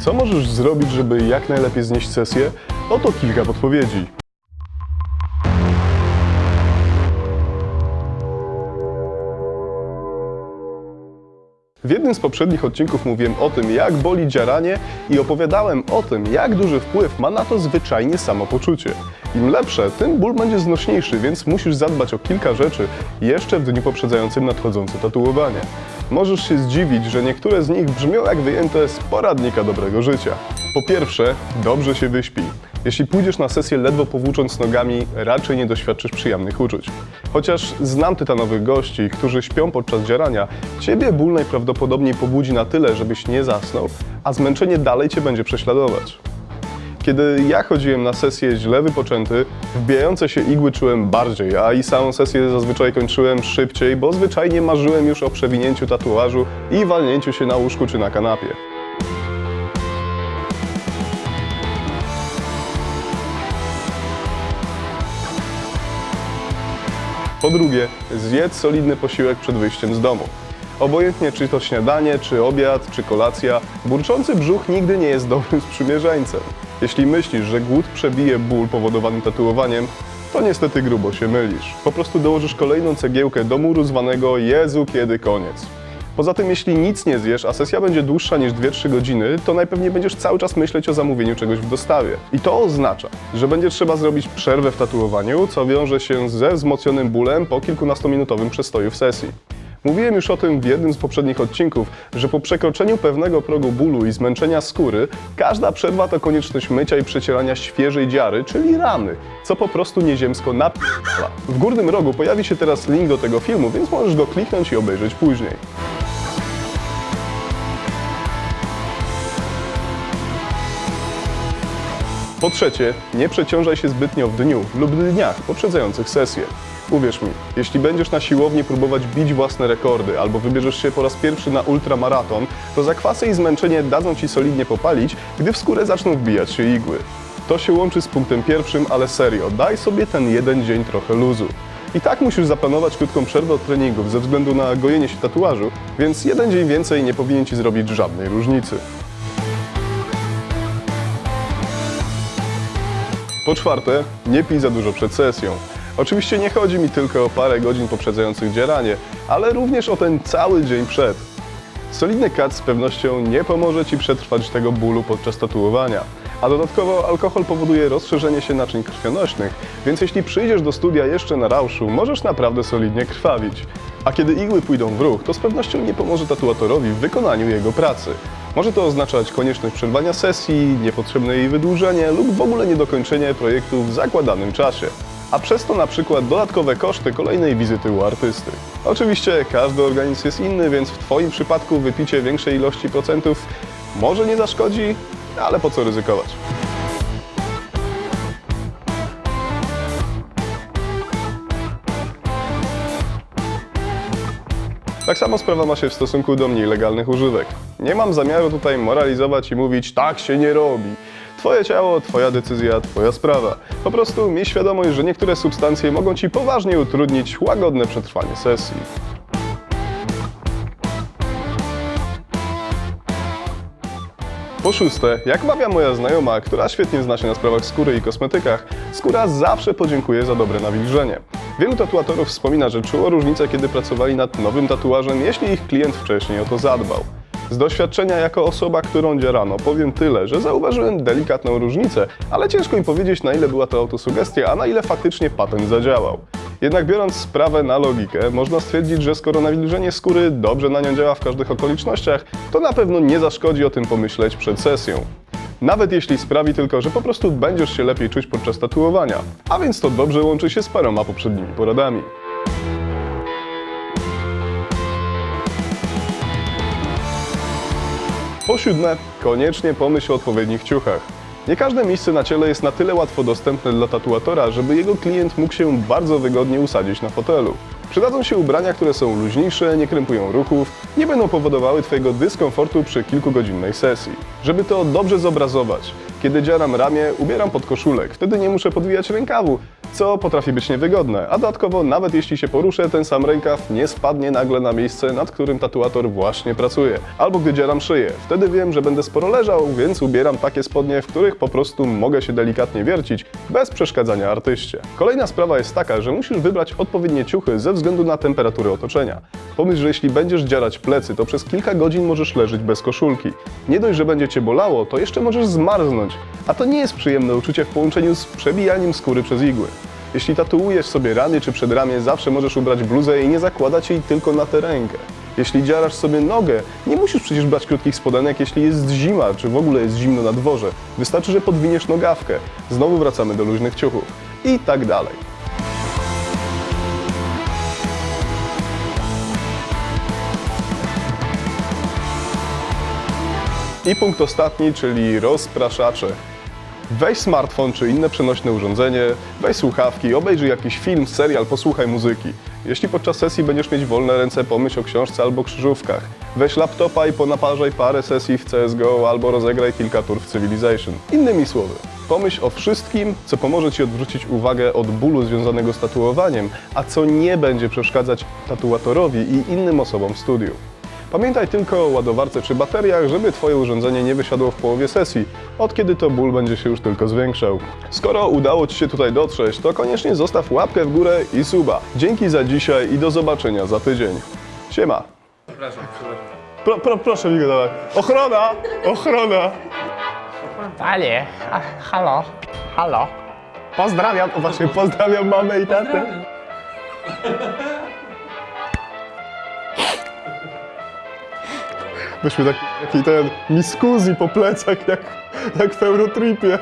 Co możesz zrobić, żeby jak najlepiej znieść sesję? Oto kilka podpowiedzi. W jednym z poprzednich odcinków mówiłem o tym, jak boli dziaranie i opowiadałem o tym, jak duży wpływ ma na to zwyczajnie samopoczucie. Im lepsze, tym ból będzie znośniejszy, więc musisz zadbać o kilka rzeczy jeszcze w dniu poprzedzającym nadchodzące tatuowanie. Możesz się zdziwić, że niektóre z nich brzmią jak wyjęte z poradnika dobrego życia. Po pierwsze, dobrze się wyśpij. Jeśli pójdziesz na sesję ledwo powłócząc nogami, raczej nie doświadczysz przyjemnych uczuć. Chociaż znam tytanowych gości, którzy śpią podczas dzierania, ciebie ból najprawdopodobniej pobudzi na tyle, żebyś nie zasnął, a zmęczenie dalej cię będzie prześladować. Kiedy ja chodziłem na sesję źle wypoczęty, wbijające się igły czułem bardziej, a i samą sesję zazwyczaj kończyłem szybciej, bo zwyczajnie marzyłem już o przewinięciu tatuażu i walnięciu się na łóżku czy na kanapie. Po drugie, zjedz solidny posiłek przed wyjściem z domu. Obojętnie czy to śniadanie, czy obiad, czy kolacja, burczący brzuch nigdy nie jest dobrym sprzymierzeńcem. Jeśli myślisz, że głód przebije ból powodowany tatuowaniem, to niestety grubo się mylisz. Po prostu dołożysz kolejną cegiełkę do muru zwanego Jezu, kiedy koniec. Poza tym, jeśli nic nie zjesz, a sesja będzie dłuższa niż 2-3 godziny, to najpewniej będziesz cały czas myśleć o zamówieniu czegoś w dostawie. I to oznacza, że będzie trzeba zrobić przerwę w tatuowaniu, co wiąże się ze wzmocnionym bólem po kilkunastominutowym przestoju w sesji. Mówiłem już o tym w jednym z poprzednich odcinków, że po przekroczeniu pewnego progu bólu i zmęczenia skóry, każda przerwa to konieczność mycia i przecierania świeżej dziary, czyli rany, co po prostu nieziemsko napala. W górnym rogu pojawi się teraz link do tego filmu, więc możesz go kliknąć i obejrzeć później. Po trzecie, nie przeciążaj się zbytnio w dniu lub dniach poprzedzających sesję. Uwierz mi, jeśli będziesz na siłowni próbować bić własne rekordy albo wybierzesz się po raz pierwszy na ultramaraton, to zakwasy i zmęczenie dadzą ci solidnie popalić, gdy w skórę zaczną wbijać się igły. To się łączy z punktem pierwszym, ale serio, daj sobie ten jeden dzień trochę luzu. I tak musisz zaplanować krótką przerwę od treningów ze względu na gojenie się tatuażu, więc jeden dzień więcej nie powinien ci zrobić żadnej różnicy. Po czwarte, nie pij za dużo przed sesją. Oczywiście nie chodzi mi tylko o parę godzin poprzedzających dzieranie, ale również o ten cały dzień przed. Solidny kat z pewnością nie pomoże Ci przetrwać tego bólu podczas tatuowania. A dodatkowo alkohol powoduje rozszerzenie się naczyń krwionośnych, więc jeśli przyjdziesz do studia jeszcze na rauszu, możesz naprawdę solidnie krwawić. A kiedy igły pójdą w ruch, to z pewnością nie pomoże tatuatorowi w wykonaniu jego pracy. Może to oznaczać konieczność przerwania sesji, niepotrzebne jej wydłużenie lub w ogóle niedokończenie projektu w zakładanym czasie. A przez to na przykład dodatkowe koszty kolejnej wizyty u artysty. Oczywiście każdy organizm jest inny, więc w Twoim przypadku wypicie większej ilości procentów może nie zaszkodzi, ale po co ryzykować? Tak samo sprawa ma się w stosunku do mniej legalnych używek. Nie mam zamiaru tutaj moralizować i mówić tak się nie robi. Twoje ciało, twoja decyzja, twoja sprawa. Po prostu miej świadomość, że niektóre substancje mogą ci poważnie utrudnić łagodne przetrwanie sesji. Po szóste, jak mawia moja znajoma, która świetnie zna się na sprawach skóry i kosmetykach, skóra zawsze podziękuje za dobre nawilżenie. Wielu tatuatorów wspomina, że czuło różnicę, kiedy pracowali nad nowym tatuażem, jeśli ich klient wcześniej o to zadbał. Z doświadczenia jako osoba, którą dzierano, powiem tyle, że zauważyłem delikatną różnicę, ale ciężko mi powiedzieć, na ile była to autosugestia, a na ile faktycznie patent zadziałał. Jednak biorąc sprawę na logikę, można stwierdzić, że skoro nawilżenie skóry dobrze na nią działa w każdych okolicznościach, to na pewno nie zaszkodzi o tym pomyśleć przed sesją. Nawet jeśli sprawi tylko, że po prostu będziesz się lepiej czuć podczas tatuowania, a więc to dobrze łączy się z paroma poprzednimi poradami. Po siódme, koniecznie pomyśl o odpowiednich ciuchach. Nie każde miejsce na ciele jest na tyle łatwo dostępne dla tatuatora, żeby jego klient mógł się bardzo wygodnie usadzić na fotelu. Przydadzą się ubrania, które są luźniejsze, nie krępują ruchów, nie będą powodowały Twojego dyskomfortu przy kilkugodzinnej sesji. Żeby to dobrze zobrazować, kiedy dzieram ramię, ubieram podkoszulek, wtedy nie muszę podwijać rękawu, co potrafi być niewygodne, a dodatkowo nawet jeśli się poruszę, ten sam rękaw nie spadnie nagle na miejsce, nad którym tatuator właśnie pracuje. Albo gdy dzieram szyję. Wtedy wiem, że będę sporo leżał, więc ubieram takie spodnie, w których po prostu mogę się delikatnie wiercić, bez przeszkadzania artyście. Kolejna sprawa jest taka, że musisz wybrać odpowiednie ciuchy ze względu na temperaturę otoczenia. Pomyśl, że jeśli będziesz dzierać plecy, to przez kilka godzin możesz leżeć bez koszulki. Nie dość, że będzie cię bolało, to jeszcze możesz zmarznąć. A to nie jest przyjemne uczucie w połączeniu z przebijaniem skóry przez igły. Jeśli tatuujesz sobie rany czy przedramię, zawsze możesz ubrać bluzę i nie zakładać jej tylko na tę rękę. Jeśli dziarasz sobie nogę, nie musisz przecież brać krótkich spodenek, jeśli jest zima, czy w ogóle jest zimno na dworze. Wystarczy, że podwiniesz nogawkę. Znowu wracamy do luźnych ciuchów. I tak dalej. I punkt ostatni, czyli rozpraszacze. Weź smartfon czy inne przenośne urządzenie, weź słuchawki, obejrzyj jakiś film, serial, posłuchaj muzyki. Jeśli podczas sesji będziesz mieć wolne ręce, pomyśl o książce albo krzyżówkach. Weź laptopa i ponaparzaj parę sesji w CSGO albo rozegraj kilka tur w Civilization. Innymi słowy, pomyśl o wszystkim, co pomoże Ci odwrócić uwagę od bólu związanego z tatuowaniem, a co nie będzie przeszkadzać tatuatorowi i innym osobom w studiu. Pamiętaj tylko o ładowarce czy bateriach, żeby Twoje urządzenie nie wysiadło w połowie sesji, od kiedy to ból będzie się już tylko zwiększał. Skoro udało Ci się tutaj dotrzeć, to koniecznie zostaw łapkę w górę i suba. Dzięki za dzisiaj i do zobaczenia za tydzień. Siema. Przepraszam, przepraszam. Pro, pro, proszę mi go dawać. Ochrona! Ochrona! Panie, ha, halo, halo. Pozdrawiam, o właśnie, pozdrawiam mamę i tatę. Myśmy taki, taki ten miskuzji po plecach, jak, jak w Eurotripie.